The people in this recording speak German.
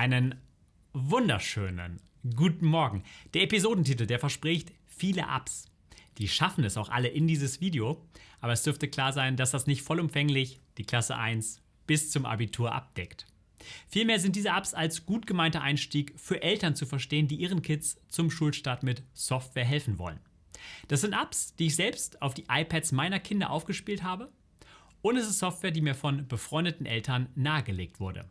Einen wunderschönen guten Morgen. Der Episodentitel, der verspricht viele Ups. Die schaffen es auch alle in dieses Video, aber es dürfte klar sein, dass das nicht vollumfänglich die Klasse 1 bis zum Abitur abdeckt. Vielmehr sind diese Apps als gut gemeinter Einstieg für Eltern zu verstehen, die ihren Kids zum Schulstart mit Software helfen wollen. Das sind Apps, die ich selbst auf die iPads meiner Kinder aufgespielt habe und es ist Software, die mir von befreundeten Eltern nahegelegt wurde.